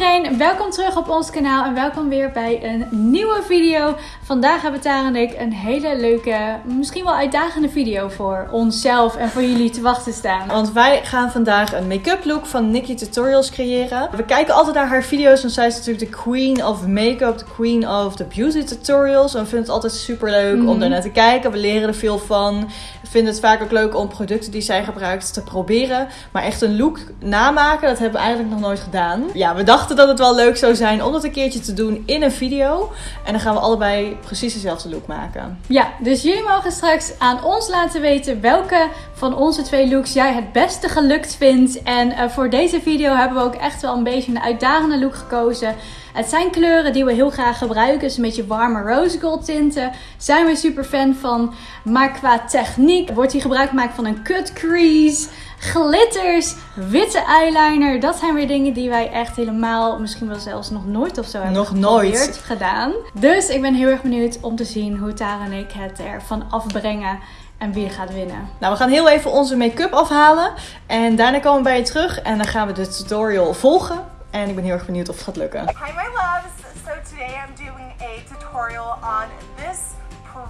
iedereen, welkom terug op ons kanaal en welkom weer bij een nieuwe video. Vandaag hebben Tara en ik een hele leuke, misschien wel uitdagende video voor onszelf en voor jullie te wachten staan. Want wij gaan vandaag een make-up look van Nikki Tutorials creëren. We kijken altijd naar haar video's, want zij is natuurlijk de queen of make-up, de queen of the beauty tutorials. En we vinden het altijd super leuk om Mhm. daar naar te kijken. We leren er veel van. We vinden het vaak ook leuk om producten die zij gebruikt te proberen. Maar echt een look namaken, dat hebben we eigenlijk nog nooit gedaan. Ja, we dachten dat het wel leuk zou zijn om dat een keertje te doen in een video. En dan gaan we allebei precies dezelfde look maken. Ja, dus jullie mogen straks aan ons laten weten welke van onze twee looks jij het beste gelukt vindt. En eh, voor deze video hebben we ook echt wel een beetje een uitdagende look gekozen. Het zijn kleuren die we heel graag gebruiken. Dus een beetje warme rose gold tinten. Zijn we super fan van. Maar qua techniek wordt hier gebruik gemaakt van een cut crease. Glitters, witte eyeliner. Dat zijn weer dingen die wij echt helemaal, misschien wel zelfs nog nooit of zo hebben Nog nooit. gedaan. Dus ik ben heel erg benieuwd om te zien hoe Tara en ik het ervan afbrengen en wie gaat winnen. Nou, we gaan heel even onze make-up afhalen. En daarna komen we bij je terug. En dan gaan we de tutorial volgen. En ik ben heel erg benieuwd of het gaat lukken. Hi my loves! So today I'm doing a tutorial on this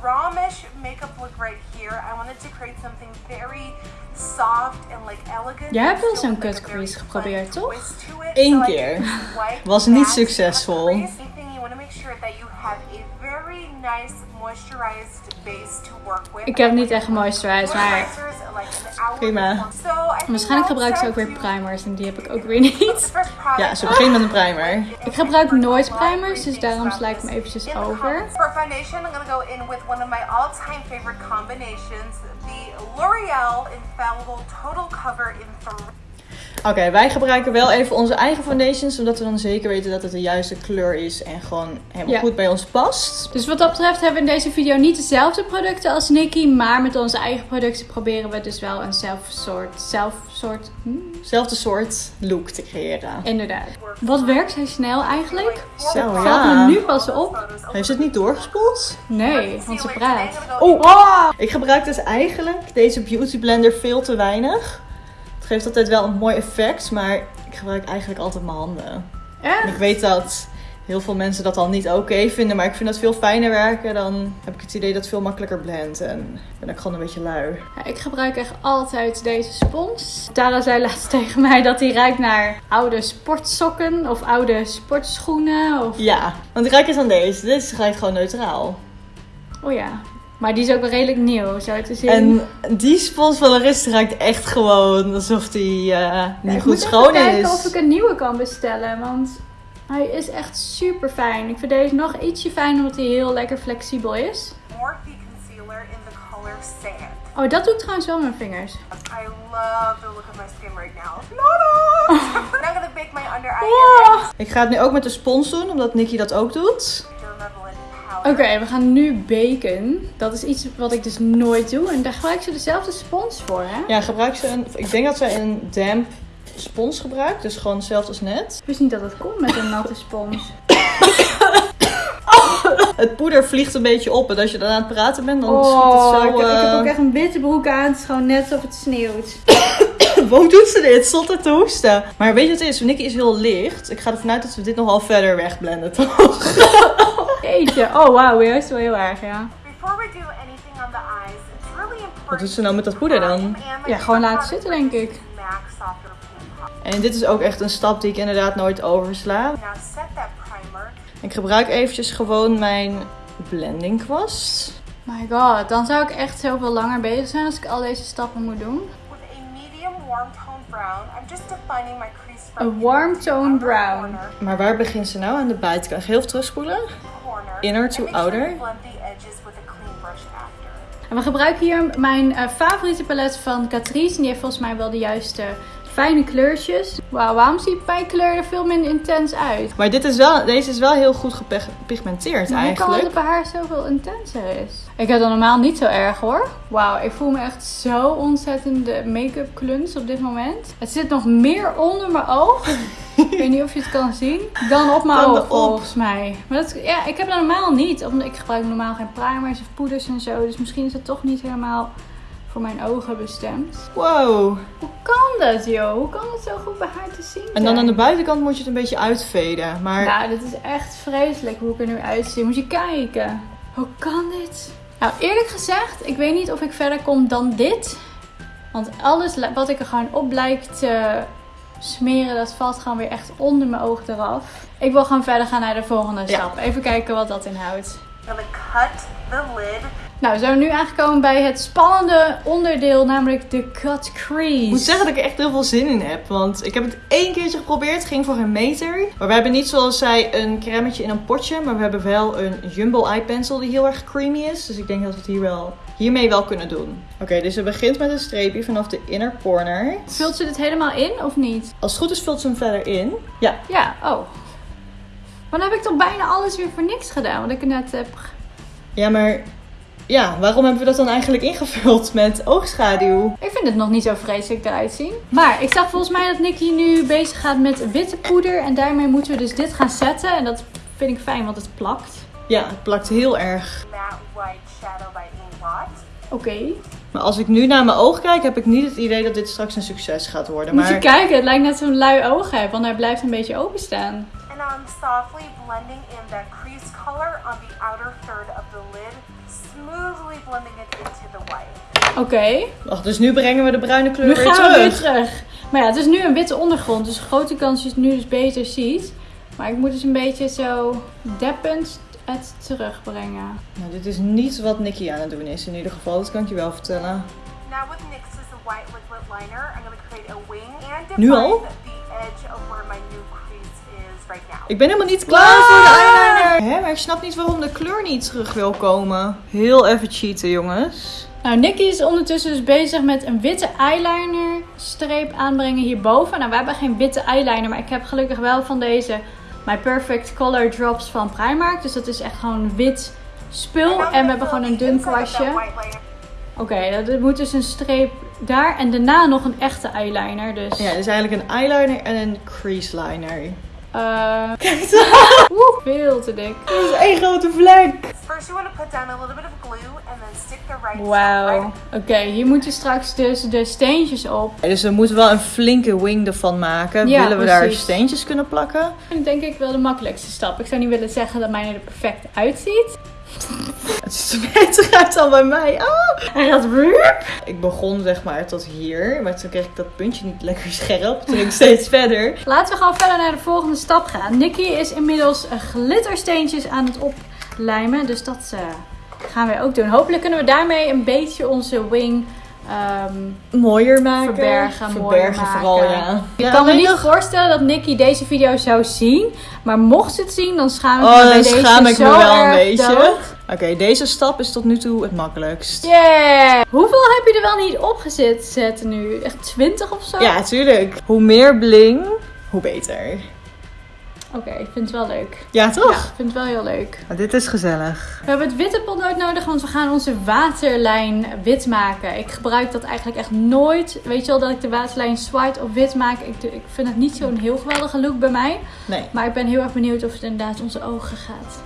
Promish makeup look right here. I wanted to create something very soft and like elegant. Jij hebt wel zo'n cut crease geprobeerd, toch? Eén keer. Was niet succesvol. you want to make sure that you have a nice moisturized base to work with. Ik heb niet echt gemoisturized, maar Prima. waarschijnlijk now gebruikt ze ook weer primers en die heb ik ook weer niet. Ja, ze begint met een primer. Ik gebruik nooit primers, dus daarom sla ik me eventjes over. For foundation, I'm gonna go in with one of my all-time favorite combinations, the L'Oreal Infallible Total Cover in 3. Oké, wij gebruiken wel even onze eigen foundations. Zodat we dan zeker weten dat het de juiste kleur is. En gewoon helemaal Ja. goed bij ons past. Dus wat dat betreft hebben we in deze video niet dezelfde producten als Nikki, maar met onze eigen producten proberen we dus wel een zelf soort, zelf soort, hm, Zelfde soort look te creëren. inderdaad. Wat werkt zij snel eigenlijk? Zo, Valt ja. me nu pas op. Heeft ze het niet doorgespoeld? Nee, want ze praat. Oh, ah! Ik gebruik dus eigenlijk deze beauty blender veel te weinig. Het geeft altijd wel een mooi effect. Maar ik gebruik eigenlijk altijd mijn handen. En ik weet dat heel veel mensen dat al niet oké vinden. Maar ik vind dat veel fijner werken. Dan heb ik het idee dat het veel makkelijker blendt. En ben ik gewoon een beetje lui. Ja, ik gebruik echt altijd deze spons. Tara zei laatst tegen mij dat die ruikt naar oude sportsokken of oude sportschoenen. Of... Ja, want ik ruik eens aan deze. Dit ruikt gewoon neutraal. Oh ja, maar die is ook wel redelijk nieuw, zo te zien. En die spons van Larissa ruikt echt gewoon alsof die eh, Ja, niet ik goed moet even schoon kijken is. of ik een nieuwe kan bestellen, want hij is echt super fijn. Ik vind deze nog ietsje fijner omdat hij heel lekker flexibel is. Morphe Concealer in the color Sand. Oh, dat doe ik trouwens wel met mijn vingers. I love the look of my skin right now. It! I'm gonna bake my under eye Oh. Ik ga het nu ook met de spons doen, omdat Nikki dat ook doet. Oké, we gaan nu baken. Dat is iets wat ik dus nooit doe. En daar gebruik ze dezelfde spons voor, hè? Ja, gebruik ze een. Ik denk dat zij een damp spons gebruikt, dus gewoon hetzelfde als net. Ik wist niet dat het kon met een natte spons. Het poeder vliegt een beetje op en als je dan aan het praten bent, dan schiet Oh, het zo. ik, heb, ik heb eh, ook echt een witte broek aan. Het is gewoon net alsof het sneeuwt. Waarom doet ze dit? Zonder te hoesten. Maar weet je wat het is? Nikki is heel licht. Ik ga ervan uit dat we dit nogal verder wegblenden, toch? Jeetje. Oh, wauw. Juist wel heel erg, ja. Before we do anything on the eyes, it's really important. Wat doet ze nou met dat poeder dan? Ja, gewoon laten zitten, denk ik. En dit is ook echt een stap die ik inderdaad nooit oversla. Now set that primer. Ik gebruik eventjes gewoon mijn blending kwast. My god, dan zou ik echt zoveel langer bezig zijn als ik al deze stappen moet doen. A warm tone brown, I'm just defining my crease A from warm inner to tone brown. Corner, Maar waar begint ze nou? Aan de buitenkant. Heel terugspoelen. Inner to outer. a. En we gebruiken hier mijn eh, favoriete palet van Catrice. En die heeft volgens mij wel de juiste fijne kleurtjes. Wauw, waarom ziet mijn kleur er veel minder intens uit? Maar dit is wel, deze is wel heel goed gepigmenteerd Maar hoe kan het eigenlijk. dat bij haar zoveel intenser is? Ik heb dat normaal niet zo erg hoor. Wauw, ik voel me echt zo ontzettend de make-up kluns op dit moment. Het zit nog meer onder mijn oog. ik weet niet of je het kan zien. Dan op mijn Dan oog volgens mij. Maar dat, ja, ik heb dat normaal niet. Omdat ik gebruik normaal geen primers of poeders en zo. Dus misschien is het toch niet helemaal voor mijn ogen bestemd. Wow. Hoe kan dat, joh? Hoe kan het zo goed bij haar te zien En dan aan de buitenkant moet je het een beetje uitveden. Maar Nou, dit is echt vreselijk hoe ik er nu uitzie. Moet je kijken. Hoe kan dit? Nou, eerlijk gezegd, ik weet niet of ik verder kom dan dit. Want alles wat ik er gewoon op lijkt te smeren, dat valt gewoon weer echt onder mijn oog eraf. Ik wil gewoon verder gaan naar de volgende Ja. stap. Even kijken wat dat inhoudt. I'm gonna cut the lid. Nou, we zijn nu aangekomen bij het spannende onderdeel, namelijk de cut crease. ik moet zeggen dat ik er echt heel veel zin in heb. Want ik heb het één keertje geprobeerd. Het ging voor een meter. Maar we hebben niet zoals zij een cremmetje in een potje. Maar we hebben wel een Jumbo Eye Pencil die heel erg creamy is. Dus ik denk dat we het hier wel, hiermee wel kunnen doen. Oké, dus ze begint met een streepje vanaf de inner corner. Vult ze dit helemaal in of niet? Als het goed is vult ze hem verder in. Ja, Ja, oh. Maar dan heb ik toch bijna alles weer voor niks gedaan, wat ik net heb. ja maar... Ja, waarom hebben we dat dan eigenlijk ingevuld met oogschaduw? Ik vind het nog niet zo vreselijk eruit zien. Maar ik zag volgens mij dat Nicky nu bezig gaat met witte poeder. En daarmee moeten we dus dit gaan zetten. En dat vind ik fijn, want het plakt. Ja, het plakt heel erg. Matte white shadow by Inkblot. Oké. Maar als ik nu naar mijn oog kijk, heb ik niet het idee dat dit straks een succes gaat worden. Moet je Maar kijken, het lijkt net zo'n lui oog heb, want hij blijft een beetje openstaan. And I'm softly blending in that crease color on the outer third of the lid, smoothly blending it into the white. Oké. Wacht, dus nu brengen we de bruine kleur Nu weer gaan terug. we weer terug. Maar ja, het is nu een witte ondergrond, dus grote kans dat je het nu dus beter ziet. Maar ik moet dus een beetje zo deppend het terugbrengen. Nou, dit is niet wat Nicky aan het doen is in ieder geval. Dat kan ik je wel vertellen. Now with NYX's white liquid liner, I'm going to create a wing and Nu define al? the edge of right now. Ik ben helemaal niet klaar voor de eyeliner. Hè, maar ik snap niet waarom de kleur niet terug wil komen. Heel even cheaten, jongens. Nou, Nicky is ondertussen dus bezig met een witte eyeliner streep aanbrengen hierboven. Nou, we hebben geen witte eyeliner, maar ik heb gelukkig wel van deze My Perfect Color Drops van Primark. Dus dat is echt gewoon wit spul. En we hebben gewoon een dun kwastje. Oké, dat moet dus een streep daar. En daarna nog een echte eyeliner. Dus. Ja, het is eigenlijk een eyeliner en een crease liner. Eh Oeh, veel te dik. Dat is één grote vlek. First, you want to put down a little bit of glue and then stick the right Wauw. Oké, hier moeten straks dus de steentjes op. Dus we moeten wel een flinke wing ervan maken. Ja, Willen we daar steentjes kunnen plakken? En denk ik wel de makkelijkste stap. Ik zou niet willen zeggen dat mij er perfect uitziet. Het er beter uit dan bij mij. Ah! Dat rup. Ik begon zeg maar tot hier. Maar toen kreeg ik dat puntje niet lekker scherp. Toen ging ik steeds verder. Laten we gewoon verder naar de volgende stap gaan. Nicky is inmiddels eh, glittersteentjes aan het oplijmen. Dus dat eh, gaan we ook doen. Hopelijk kunnen we daarmee een beetje onze wing ehm, Mooier maken. Verbergen, Verbergen maken. vooral, ja. Ik Ja, kan me niet nog- voorstellen dat Nicky deze video zou zien. Maar mocht ze het zien, dan schaam ik Oh, me bij dan deze schaam ik me wel een beetje. dood. Oké, deze stap is tot nu toe het makkelijkst. Yeah! Hoeveel heb je er wel niet opgezet zetten nu? Echt 20 of zo? Ja, tuurlijk. Hoe meer bling, hoe beter. Oké, ik vind het wel leuk. Ja, Ja, toch? ik vind het wel heel leuk. Maar dit is gezellig. We hebben het witte potlood nodig, want we gaan onze waterlijn wit maken. Ik gebruik dat eigenlijk echt nooit. Weet je wel, dat ik de waterlijn white op wit maak. Ik, ik vind het niet zo'n heel geweldige look bij mij. Nee. Maar ik ben heel erg benieuwd of het inderdaad onze ogen gaat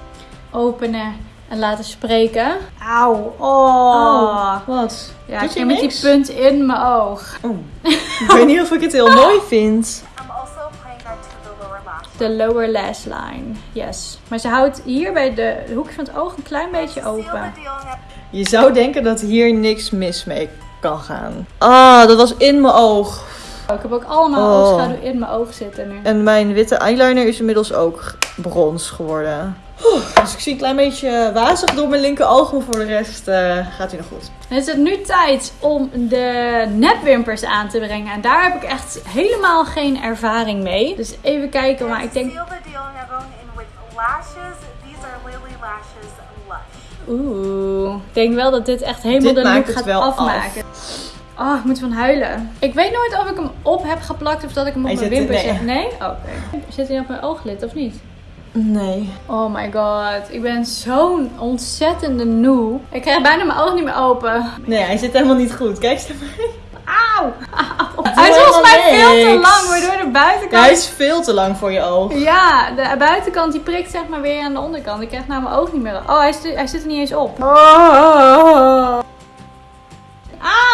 openen en laten spreken. Auw. Oh. Wat? Ja, Doet ik je ging met die punt in mijn oog. Oh. ik weet niet of ik het heel mooi vind. I'm also the lower lash. De lower lash line. Yes. Maar ze houdt hier bij de hoekje van het oog een klein beetje open. Je zou denken dat hier niks mis mee kan gaan. Ah, dat was in mijn oog. Ik heb ook allemaal Oh. oogschaduw in mijn oog zitten nu. En mijn witte eyeliner is inmiddels ook brons geworden. Oeh, dus ik zie een klein beetje wazig door mijn linker oog, maar voor de rest eh, gaat hij nog goed. Dan is het nu tijd om de nepwimpers aan te brengen. En daar heb ik echt helemaal geen ervaring mee. Dus even kijken, maar ik denk... seal the deal, now going in with lashes. These are Lily Lashes Lush. Oeh, ik denk wel dat dit echt helemaal Dit de look het gaat afmaken. Oh, ik moet van huilen. Ik weet nooit of ik hem op heb geplakt of dat ik hem op Hij mijn wimpers nee. heb. Nee? Oké. Zit hij op mijn ooglid of niet? Nee. Oh my god, ik ben zo'n ontzettende noob. Ik krijg bijna mijn oog niet meer open. Nee, hij zit helemaal niet goed. Kijk eens naar mij. Auw! Auw. Hij is volgens mij veel te lang, waardoor de Ja, buitenkant... hij is veel te lang voor je oog. Ja, de buitenkant die prikt zeg maar weer aan de onderkant. Ik krijg nou mijn oog niet meer. Oh, hij, hij zit er niet eens op. Auw!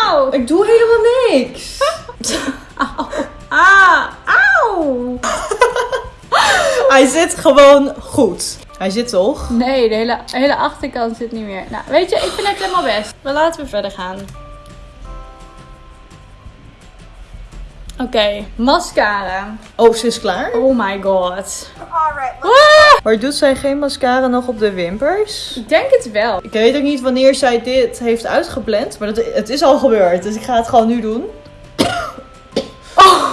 Auw. Ik doe helemaal niks. zit gewoon goed. Hij zit toch? Nee, de hele, hele achterkant zit niet meer. Nou, weet je, ik vind het helemaal best. Maar laten we verder gaan. Oké, mascara. Oh, ze is klaar. Oh my god. Alright, let's Maar doet zij geen mascara nog op de wimpers? Ik denk het wel. Ik weet ook niet wanneer zij dit heeft uitgeblend. Maar dat, het is al gebeurd. Dus ik ga het gewoon nu doen. Oh.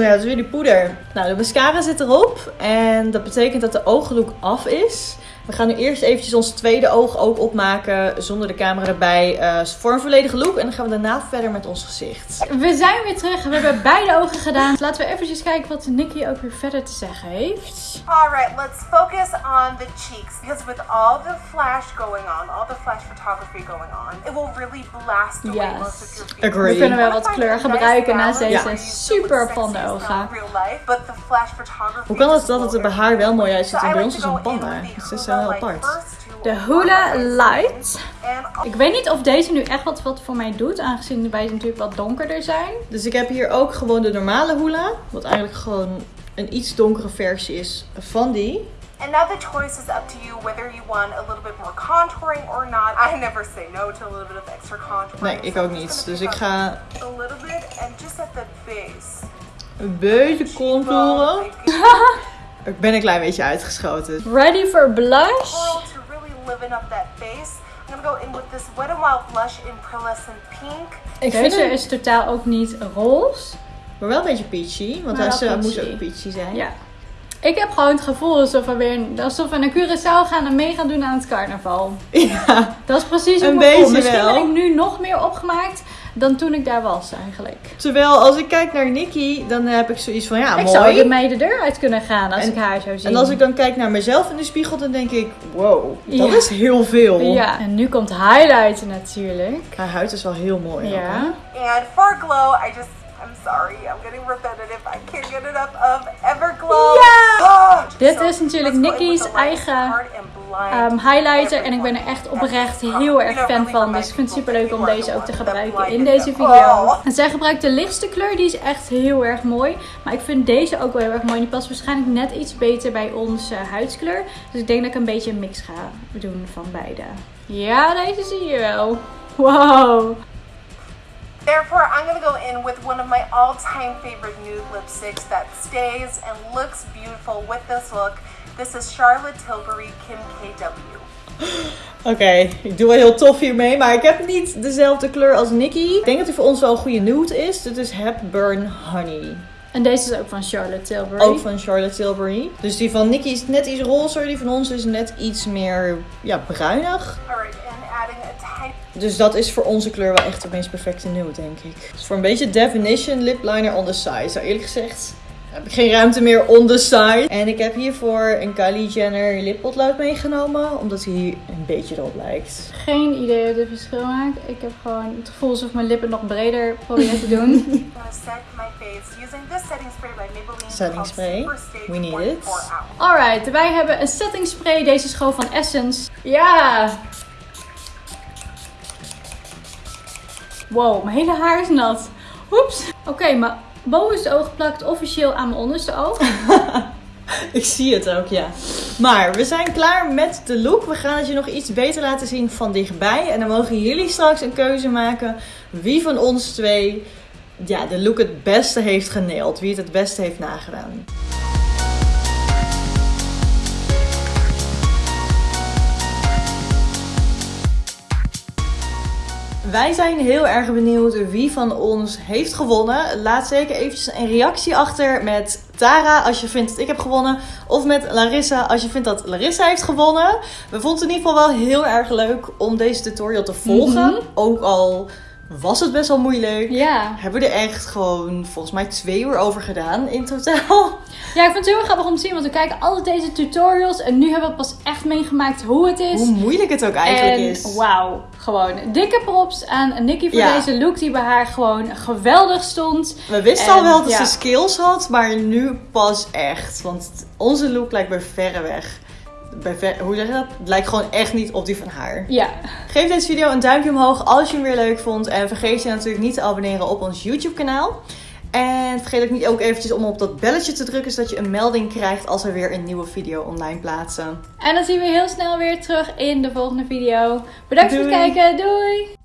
Ja, dat is weer die poeder. Nou, de mascara zit erop. En dat betekent dat de ooglook af is. We gaan nu eerst eventjes ons tweede oog ook opmaken. Zonder de camera erbij. eh, voor een volledige look. En dan gaan we daarna verder met ons gezicht. We zijn weer terug. We hebben beide ogen gedaan. Laten we eventjes kijken wat Nikki ook weer verder te zeggen heeft. Alright, let's focus on the cheeks because with all the flash going on, all the flash photography going on, it will really blast away Yes. most of your features. Agree. We kunnen wel wat kleur gebruiken naast deze still super sexy as ogen. in real life, but the flash photography Hoe kan het dat het er bij haar wel mooi uitziet en bij ons is een panda? in heel apart. De my Light. Ik weet niet of deze nu echt wat, wat voor mij doet, aangezien wij natuurlijk wat donkerder zijn. Dus ik heb hier ook gewoon de normale hula. Wat eigenlijk gewoon een iets donkere versie is van die. And now the choice is up to you whether you want a little bit more contouring or not. I never say no to a little bit of extra contouring. Nee, ik so ook niet. Dus ik ga A little bit and just at the base. een beetje contouren. Ik ben een klein beetje uitgeschoten. Ready for blush? to really liven up that base. I'm gonna go in with this Wet n Wild blush in pearlescent pink. Ik vind Deze hem is totaal ook niet roze. maar wel een beetje peachy. Want hij eh, moest ook peachy zijn. Ja. Ik heb gewoon het gevoel alsof we, weer, alsof we naar Curaçao gaan en mee gaan doen aan het carnaval. Ja. Dat is precies hoe Een ik me voel. beetje Misschien wel. ben ik nu nog meer opgemaakt dan toen ik daar was eigenlijk. Terwijl als ik kijk naar Nikki, dan heb ik zoiets van ja, ik zou mooi. ermee de deur uit kunnen gaan als En- ik haar zou zien. En als ik dan kijk naar mezelf in de spiegel, dan denk ik, wow, dat Ja. is heel veel. Ja, en nu komt highlighten natuurlijk. Haar huid is wel heel mooi. Ja. And for glow, I just, I'm sorry, I'm getting repetitive. I can't get enough of Everglow. Ja! Oh, Dit so is natuurlijk Nikki's eigen, Um, highlighter en ik ben er echt oprecht heel erg fan van. Dus ik vind het super leuk om deze ook te gebruiken in deze video. Oh. En zij gebruikt de lichtste kleur, die is echt heel erg mooi. Maar ik vind deze ook wel heel erg mooi. Die past waarschijnlijk net iets beter bij onze huidskleur. Dus ik denk dat ik een beetje een mix ga doen van beide. Ja, deze zie je wel. Wow. Therefore, I'm gonna go in with one of my all-time favorite nude lipsticks that stays and looks beautiful with this look. This is Charlotte Tilbury Kim KW. Oké, ik doe wel heel tof hiermee, maar ik heb niet dezelfde kleur als Nikki. Ik denk dat die voor ons wel een goede nude is. Dit is Hepburn Honey. En deze is ook van Charlotte Tilbury. Ook van Charlotte Tilbury. Dus die van Nikki is net iets rozer, die van ons is net iets meer ja, bruinig. Alright, and adding a tiny Dus dat is voor onze kleur wel echt de meest perfecte nude, denk ik. Dus voor een beetje definition lip liner on the side. Nou, eerlijk gezegd heb ik geen ruimte meer on the side. En ik heb hiervoor een Kylie Jenner lippotlood meegenomen, omdat hij een beetje erop lijkt. Geen idee wat het verschil maakt. Ik heb gewoon het gevoel alsof mijn lippen nog breder proberen te doen. Set my face using this setting spray by Maybelline Setting called spray. Super Stage We need 24 it. Alright, wij hebben een setting spray. Deze is gewoon van Essence. Ja! Wow, mijn hele haar is nat. Oeps. Oké, mijn bovenste oog plakt officieel aan mijn onderste oog. Ik zie het ook, ja. Maar we zijn klaar met de look. We gaan het je nog iets beter laten zien van dichtbij. En dan mogen jullie straks een keuze maken wie van ons twee ja, de look het beste heeft geneeld. Wie het het beste heeft nagedaan. Wij zijn heel erg benieuwd wie van ons heeft gewonnen. Laat zeker eventjes een reactie achter met Tara als je vindt dat ik heb gewonnen. Of met Larissa als je vindt dat Larissa heeft gewonnen. We vonden het in ieder geval wel heel erg leuk om deze tutorial te volgen. Mhm. Ook al was het best wel moeilijk. Ja. Hebben we er echt gewoon volgens mij twee uur over gedaan in totaal. Ja, ik vind het heel erg grappig om te zien, want we kijken altijd deze tutorials en nu hebben we pas echt meegemaakt hoe het is. Hoe moeilijk het ook eigenlijk en is. wauw, gewoon dikke props aan Nikki voor Ja. deze look die bij haar gewoon geweldig stond. We wisten En, al wel dat ja. ze skills had, maar nu pas echt. Want onze look lijkt bij verre weg hoe zeg je dat? Het lijkt gewoon echt niet op die van haar. Ja, Geef deze video een duimpje omhoog als je hem weer leuk vond. En vergeet je natuurlijk niet te abonneren op ons YouTube kanaal. En vergeet ook niet ook eventjes om op dat belletje te drukken, zodat je een melding krijgt als we weer een nieuwe video online plaatsen. en dan zien we heel snel weer terug in de volgende video. Bedankt voor het kijken. Doei!